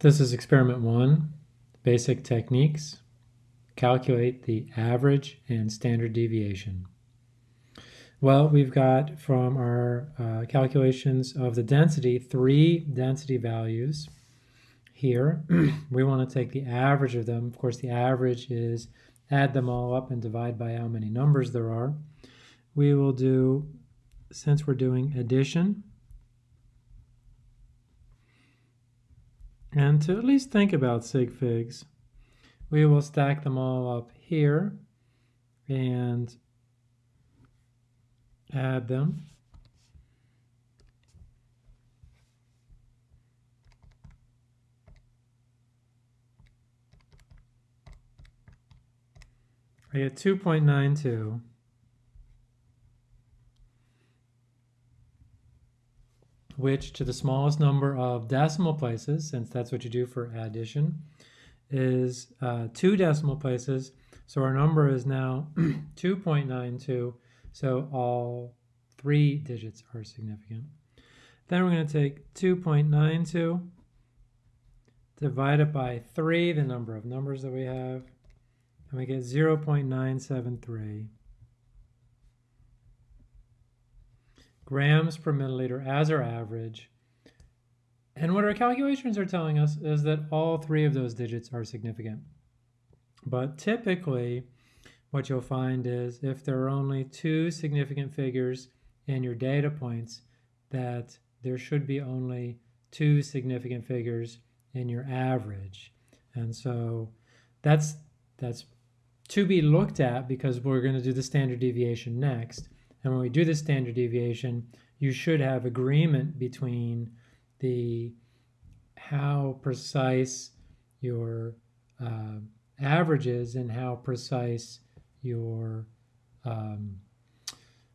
This is experiment one, basic techniques. Calculate the average and standard deviation. Well, we've got from our uh, calculations of the density, three density values here. we want to take the average of them. Of course, the average is add them all up and divide by how many numbers there are. We will do, since we're doing addition, And to at least think about sig figs, we will stack them all up here and add them. I get 2.92 which to the smallest number of decimal places, since that's what you do for addition, is uh, two decimal places. So our number is now 2.92. So all three digits are significant. Then we're going to take 2.92, divide it by 3, the number of numbers that we have, and we get 0.973. grams per milliliter as our average. And what our calculations are telling us is that all three of those digits are significant. But typically, what you'll find is if there are only two significant figures in your data points, that there should be only two significant figures in your average. And so that's that's to be looked at because we're going to do the standard deviation next. And when we do the standard deviation, you should have agreement between the how precise your uh, average is and how precise your um,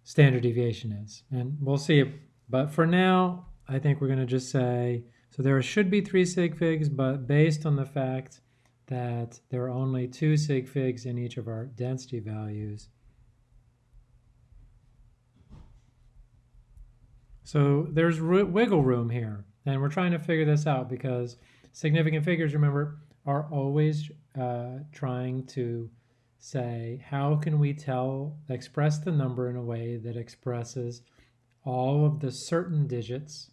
standard deviation is. And we'll see. But for now, I think we're going to just say, so there should be three sig figs, but based on the fact that there are only two sig figs in each of our density values, So there's wiggle room here, and we're trying to figure this out because significant figures, remember, are always uh, trying to say, how can we tell, express the number in a way that expresses all of the certain digits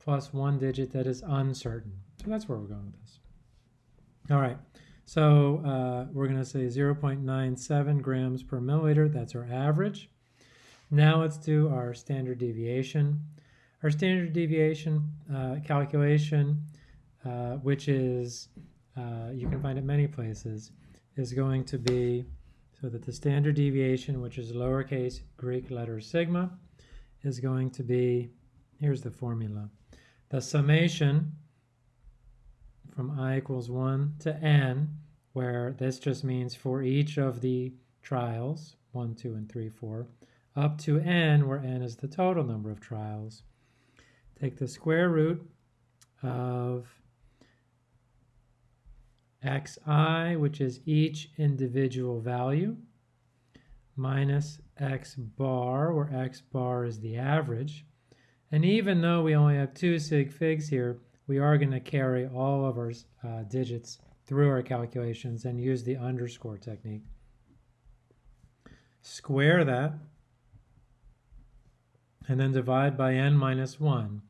plus one digit that is uncertain. So that's where we're going with this. All right, so uh, we're going to say 0.97 grams per milliliter. That's our average. Now let's do our standard deviation. Our standard deviation uh, calculation, uh, which is, uh, you can find it many places, is going to be so that the standard deviation, which is lowercase Greek letter sigma, is going to be, here's the formula, the summation from i equals 1 to n, where this just means for each of the trials, 1, 2, and 3, 4, up to n, where n is the total number of trials. Take the square root of xi, which is each individual value, minus x bar, where x bar is the average. And even though we only have two sig figs here, we are going to carry all of our uh, digits through our calculations and use the underscore technique. Square that and then divide by n minus 1.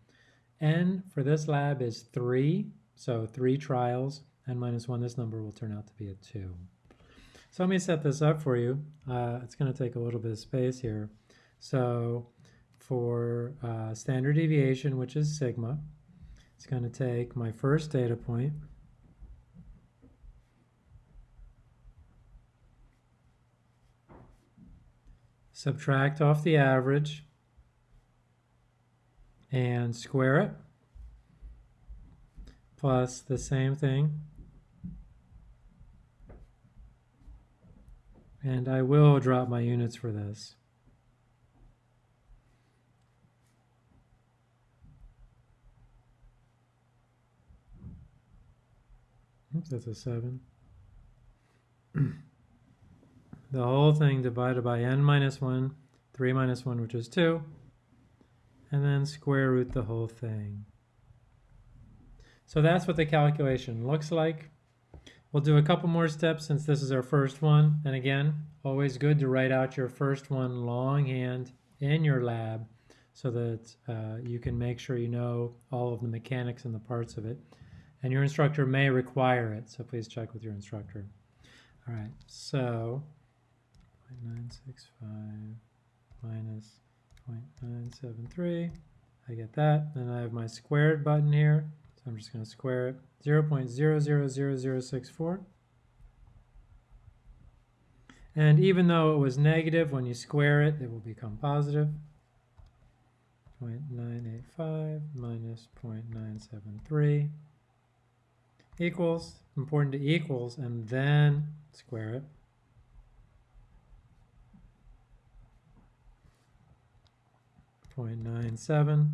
n for this lab is 3, so 3 trials. n minus 1, this number will turn out to be a 2. So let me set this up for you. Uh, it's going to take a little bit of space here. So for uh, standard deviation, which is sigma, it's going to take my first data point, subtract off the average, and square it plus the same thing and I will drop my units for this. That's a 7. the whole thing divided by n minus 1, 3 minus 1, which is 2, and then square root the whole thing. So that's what the calculation looks like. We'll do a couple more steps since this is our first one. And again, always good to write out your first one longhand in your lab so that uh, you can make sure you know all of the mechanics and the parts of it. And your instructor may require it, so please check with your instructor. All right, so 0.965 minus 0.973. I get that. Then I have my squared button here. So I'm just going to square it. 0.000064. And even though it was negative, when you square it, it will become positive. 0.985 minus 0.973 equals, important to equals, and then square it. Point nine seven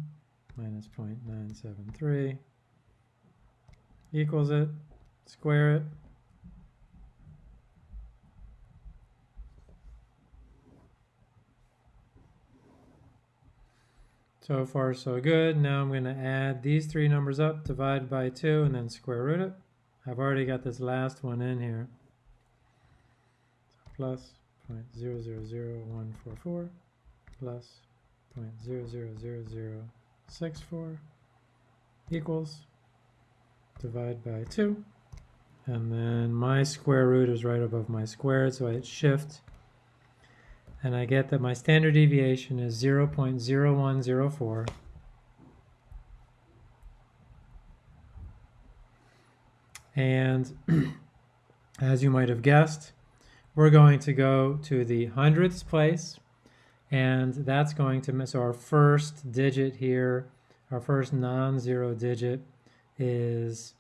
minus point nine seven three equals it, square it. So far so good. Now I'm going to add these three numbers up, divide by 2, and then square root it. I've already got this last one in here. So plus 0.000144 plus 0.000064 equals divide by 2. And then my square root is right above my squared, so I hit shift and I get that my standard deviation is 0.0104. And as you might have guessed, we're going to go to the hundredths place, and that's going to miss our first digit here, our first non-zero digit is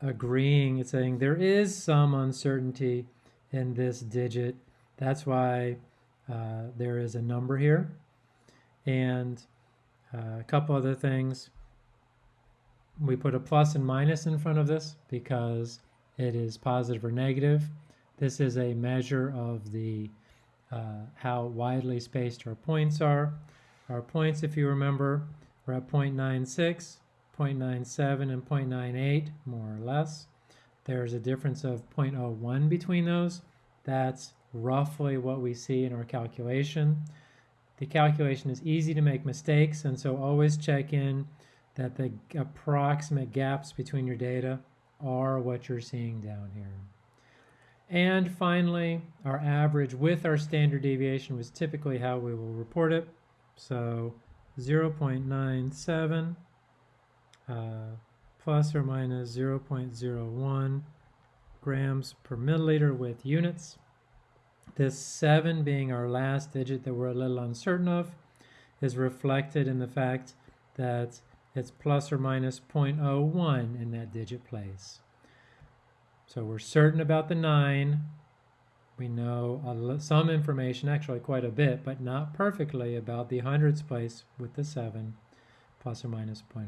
agreeing, it's saying there is some uncertainty in this digit. That's why uh, there is a number here and uh, a couple other things. We put a plus and minus in front of this because it is positive or negative. This is a measure of the uh, how widely spaced our points are. Our points, if you remember, were at 0.96, 0.97, and 0.98, more or less. There's a difference of 0.01 between those. That's roughly what we see in our calculation. The calculation is easy to make mistakes, and so always check in that the approximate gaps between your data are what you're seeing down here. And finally, our average with our standard deviation was typically how we will report it. So 0.97 uh, plus or minus 0.01 grams per milliliter with units. This 7 being our last digit that we're a little uncertain of is reflected in the fact that it's plus or minus 0.01 in that digit place. So we're certain about the 9. We know some information, actually quite a bit, but not perfectly about the hundreds place with the 7 plus or minus 0.01.